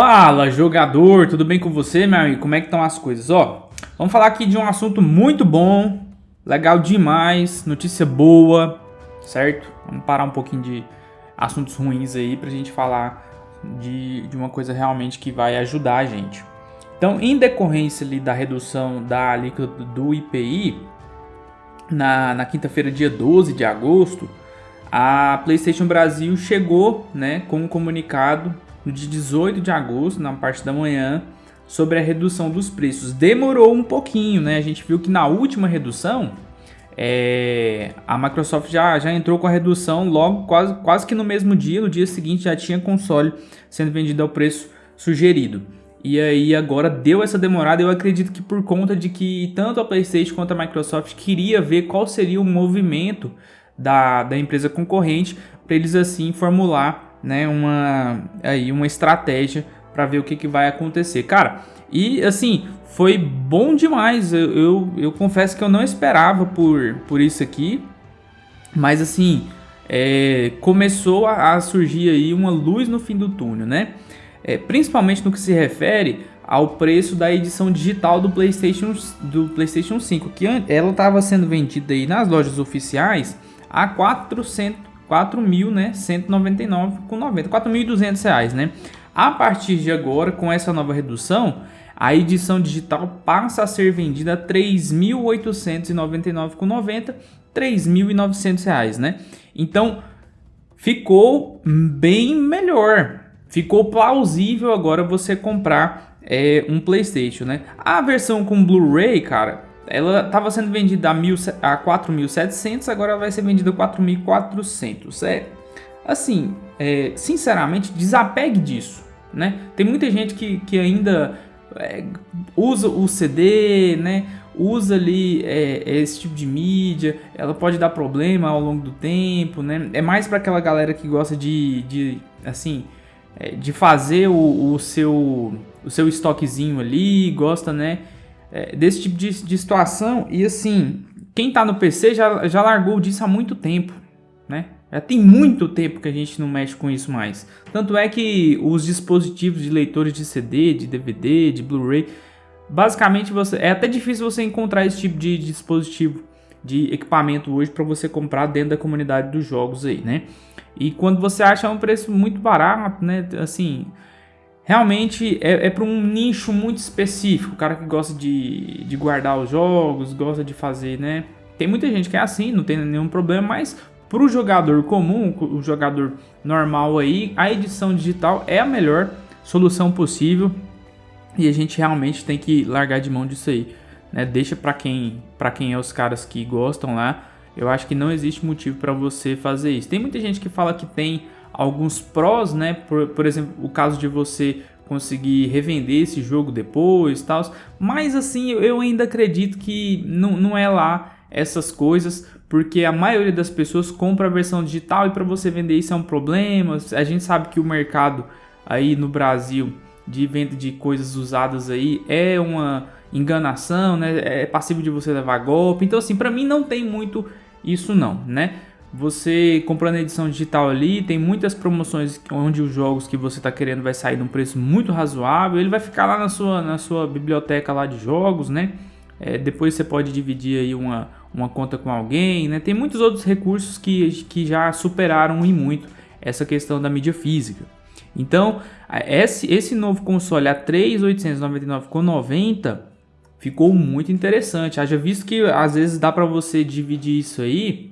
Fala jogador, tudo bem com você meu amigo? Como é que estão as coisas? Ó, vamos falar aqui de um assunto muito bom, legal demais, notícia boa, certo? Vamos parar um pouquinho de assuntos ruins aí pra gente falar de, de uma coisa realmente que vai ajudar a gente. Então, em decorrência ali da redução da alíquota do IPI, na, na quinta-feira, dia 12 de agosto, a PlayStation Brasil chegou né, com um comunicado no dia 18 de agosto, na parte da manhã, sobre a redução dos preços. Demorou um pouquinho, né? A gente viu que na última redução, é, a Microsoft já, já entrou com a redução logo, quase, quase que no mesmo dia, no dia seguinte já tinha console sendo vendido ao preço sugerido. E aí agora deu essa demorada, eu acredito que por conta de que tanto a Playstation quanto a Microsoft queria ver qual seria o movimento da, da empresa concorrente para eles assim formular né, uma, aí, uma estratégia para ver o que, que vai acontecer. Cara, e assim, foi bom demais. Eu, eu, eu, confesso que eu não esperava por, por isso aqui. Mas assim, é, começou a, a, surgir aí uma luz no fim do túnel, né? É, principalmente no que se refere ao preço da edição digital do PlayStation, do PlayStation 5, que ela estava sendo vendida aí nas lojas oficiais a 400 4.000, né, 199,90, 4.200 reais, né? A partir de agora, com essa nova redução, a edição digital passa a ser vendida a 3.899,90, 3.900 reais, né? Então, ficou bem melhor, ficou plausível agora você comprar é, um PlayStation, né? A versão com Blu-ray, cara, ela estava sendo vendida a, mil, a 4.700, agora vai ser vendida a 4.400. É, assim, é, sinceramente, desapegue disso. Né? Tem muita gente que, que ainda é, usa o CD, né? usa ali é, esse tipo de mídia, ela pode dar problema ao longo do tempo, né? É mais para aquela galera que gosta de, de assim, é, de fazer o, o, seu o seu estoquezinho ali, gosta, né? É, desse tipo de, de, situação. E assim, quem está no PC já, já largou disso há muito tempo, né? Já tem muito tempo que a gente não mexe com isso mais. Tanto é que os dispositivos de leitores de CD, de DVD, de Blu-ray, basicamente você é até difícil você encontrar esse tipo de dispositivo, de equipamento hoje para você comprar dentro da comunidade dos jogos aí, né? E quando você acha um preço muito barato, né? Assim, realmente é, é para um nicho muito específico, o cara que gosta de, de guardar os jogos, gosta de fazer, né? Tem muita gente que é assim, não tem nenhum problema, mas para o jogador comum, o jogador normal aí, a edição digital é a melhor solução possível e a gente realmente tem que largar de mão disso aí, né? Deixa para quem, para quem é os caras que gostam lá. Eu acho que não existe motivo para você fazer isso. Tem muita gente que fala que tem alguns prós, né? Por, por exemplo, o caso de você conseguir revender esse jogo depois, tal. Mas assim, eu ainda acredito que não, não é lá essas coisas, porque a maioria das pessoas compra a versão digital e para você vender isso é um problema. A gente sabe que o mercado aí no Brasil de venda de coisas usadas aí é uma enganação, né? É passível de você levar golpe. Então assim, para mim não tem muito isso não, né? Você comprando a edição digital ali, tem muitas promoções onde os jogos que você está querendo vai sair num preço muito razoável. Ele vai ficar lá na sua, na sua biblioteca lá de jogos, né? É, depois você pode dividir aí uma, uma conta com alguém, né? Tem muitos outros recursos que, que já superaram e muito essa questão da mídia física. Então, esse, esse novo console a 3.899,90 ficou muito interessante. Haja visto que às vezes dá para você dividir isso aí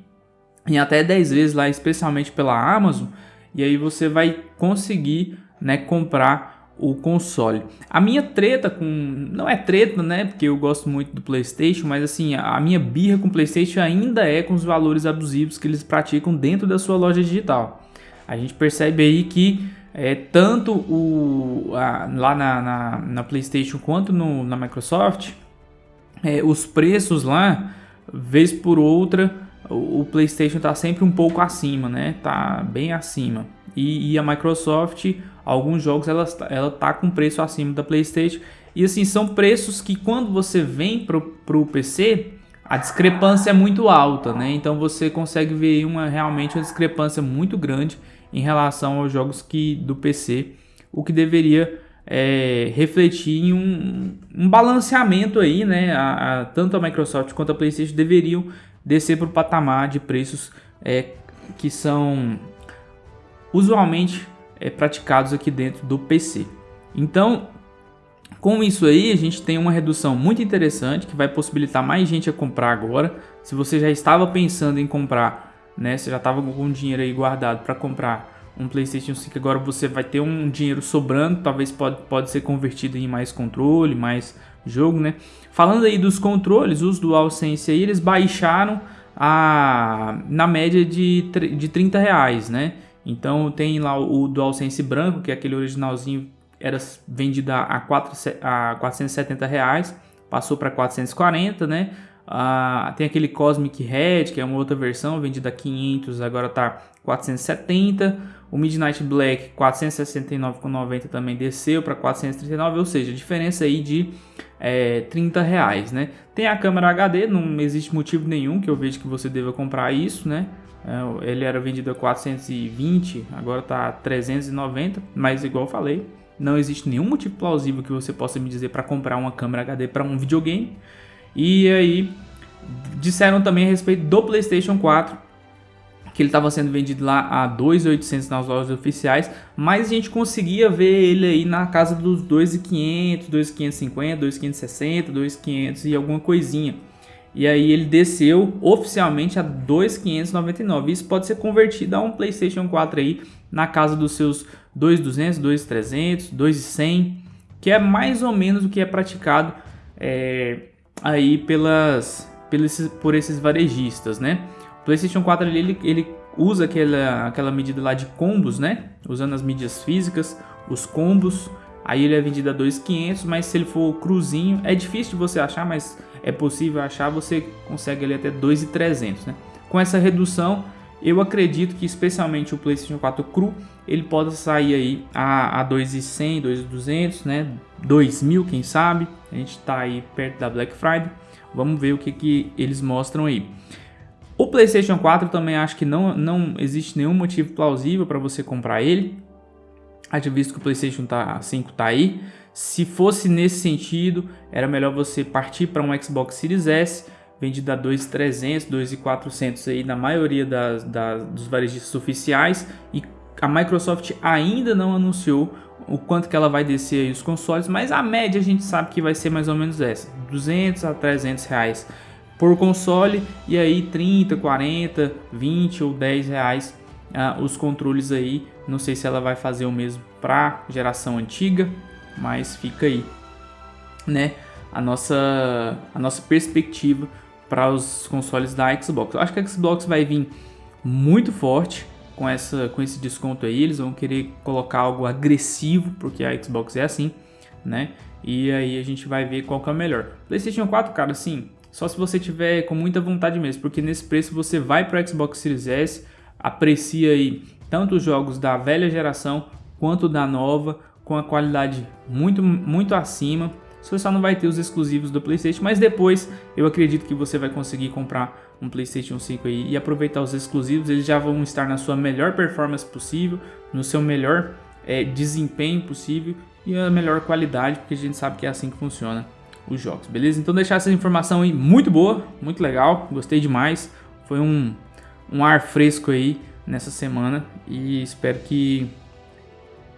em até 10 vezes lá, especialmente pela Amazon, e aí você vai conseguir né, comprar o console. A minha treta com... não é treta, né, porque eu gosto muito do Playstation, mas assim, a minha birra com o Playstation ainda é com os valores abusivos que eles praticam dentro da sua loja digital. A gente percebe aí que é, tanto o, a, lá na, na, na, Playstation quanto no, na Microsoft, é, os preços lá, vez por outra, o, PlayStation está sempre um pouco acima, né? Tá bem acima. E, e, a Microsoft, alguns jogos ela, ela tá com preço acima da PlayStation. E assim, são preços que quando você vem pro, pro PC, a discrepância é muito alta, né? Então você consegue ver uma realmente uma discrepância muito grande em relação aos jogos que do PC, o que deveria é, refletir em um, um, balanceamento aí, né? A, a, tanto a Microsoft quanto a PlayStation deveriam descer para o patamar de preços é, que são usualmente é, praticados aqui dentro do PC. Então, com isso aí, a gente tem uma redução muito interessante que vai possibilitar mais gente a comprar agora. Se você já estava pensando em comprar, né, você já estava com dinheiro aí guardado para comprar um PlayStation 5, agora você vai ter um dinheiro sobrando, talvez pode, pode ser convertido em mais controle, mais jogo, né? Falando aí dos controles, os DualSense aí, eles baixaram a, na média de, de 30 reais, né? Então tem lá o DualSense branco, que é aquele originalzinho, era vendido a, 4, a 470 reais, passou para 440, né? Ah, tem aquele Cosmic Red, que é uma outra versão, vendida a 500, agora tá 470. O Midnight Black 469,90 também desceu para 439, ou seja, diferença aí de é, 30 reais, né? Tem a câmera HD, não existe motivo nenhum que eu vejo que você deva comprar isso, né? É, ele era vendido a 420, agora tá 390, mas igual eu falei, não existe nenhum motivo plausível que você possa me dizer para comprar uma câmera HD para um videogame. E aí disseram também a respeito do PlayStation 4 que ele estava sendo vendido lá a 2.800 nas lojas oficiais, mas a gente conseguia ver ele aí na casa dos 2.500, 2.550, 2.560, 2.500 e alguma coisinha. E aí ele desceu oficialmente a 2.599. Isso pode ser convertido a um PlayStation 4 aí na casa dos seus 2.200, 2.300, 2.100, que é mais ou menos o que é praticado é, aí pelas, pelos, por esses varejistas, né? PlayStation 4 ali, ele, ele usa aquela, aquela medida lá de combos, né? Usando as mídias físicas, os combos. Aí ele é vendido a 2.500, mas se ele for cruzinho, é difícil de você achar, mas é possível achar, você consegue ali até 2.300, né? Com essa redução, eu acredito que especialmente o PlayStation 4 cru, ele pode sair aí a, a 2.100, 2.200, né? 2.000, quem sabe? A gente está aí perto da Black Friday. Vamos ver o que, que eles mostram aí. O PlayStation 4 também acho que não, não existe nenhum motivo plausível para você comprar ele. Haja visto que o PlayStation 5 tá aí. Se fosse nesse sentido, era melhor você partir para um Xbox Series S, vendido a 2.300, 2.400 aí na maioria das, das, dos varejistas oficiais. E a Microsoft ainda não anunciou o quanto que ela vai descer aí os consoles, mas a média a gente sabe que vai ser mais ou menos essa, 200 a 300 reais por console e aí 30, 40, 20 ou 10 reais uh, os controles aí. Não sei se ela vai fazer o mesmo para geração antiga, mas fica aí, né? A nossa a nossa perspectiva para os consoles da Xbox. Eu acho que a Xbox vai vir muito forte com, essa, com esse desconto aí. Eles vão querer colocar algo agressivo, porque a Xbox é assim, né? E aí a gente vai ver qual que é o melhor. PlayStation 4, cara, assim, só se você tiver com muita vontade mesmo, porque nesse preço você vai para o Xbox Series S, aprecia aí tanto os jogos da velha geração quanto da nova, com a qualidade muito, muito acima. Você só não vai ter os exclusivos do PlayStation, mas depois eu acredito que você vai conseguir comprar um PlayStation 5 aí e aproveitar os exclusivos. Eles já vão estar na sua melhor performance possível, no seu melhor é, desempenho possível e a melhor qualidade, porque a gente sabe que é assim que funciona os jogos, beleza? Então deixar essa informação aí muito boa, muito legal, gostei demais. Foi um, um ar fresco aí nessa semana e espero que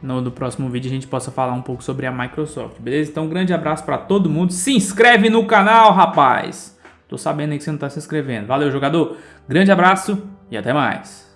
no, no próximo vídeo a gente possa falar um pouco sobre a Microsoft, beleza? Então um grande abraço para todo mundo, se inscreve no canal, rapaz! Tô sabendo aí que você não tá se inscrevendo. Valeu, jogador! Grande abraço e até mais!